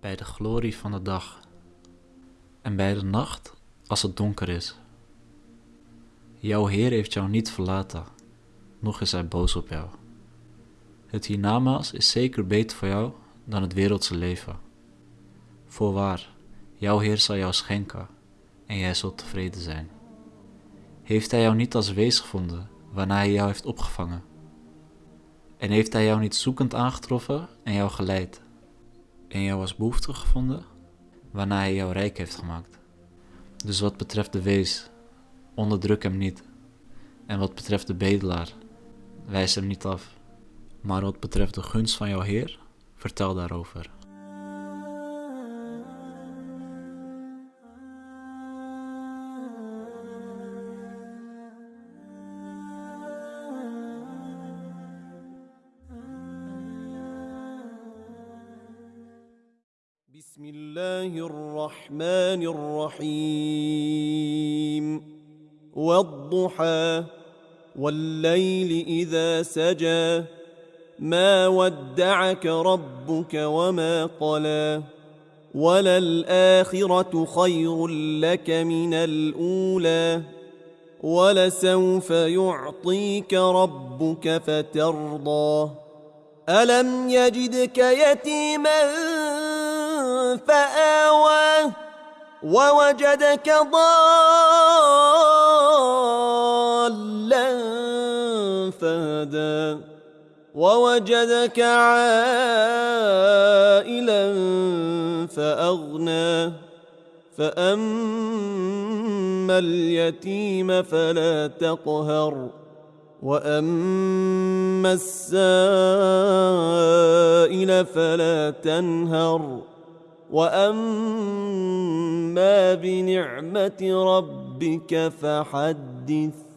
bij de glorie van de dag en bij de nacht als het donker is. Jouw Heer heeft jou niet verlaten, nog is Hij boos op jou. Het hiernamaals is zeker beter voor jou dan het wereldse leven. Voorwaar, jouw Heer zal jou schenken en jij zult tevreden zijn. Heeft Hij jou niet als wees gevonden waarna Hij jou heeft opgevangen? En heeft Hij jou niet zoekend aangetroffen en jou geleid? En jou als behoefte gevonden waarna Hij jou rijk heeft gemaakt? Dus wat betreft de wees, onderdruk hem niet. En wat betreft de bedelaar, wijs hem niet af. Maar wat betreft de gunst van jouw Heer, vertel daarover. بسم الله الرحمن الرحيم. والضحى والليل إذا سجى ما ودعك ربك وما قلى. وللآخرة خير لك من الأولى. ولسوف يعطيك ربك فترضى. ألم يجدك يتيما فآوى ووجدك ضالا فهدى ووجدك عائلا فأغنى فأما اليتيم فلا تقهر وأما السائل فلا تنهر واما بنعمه ربك فحدث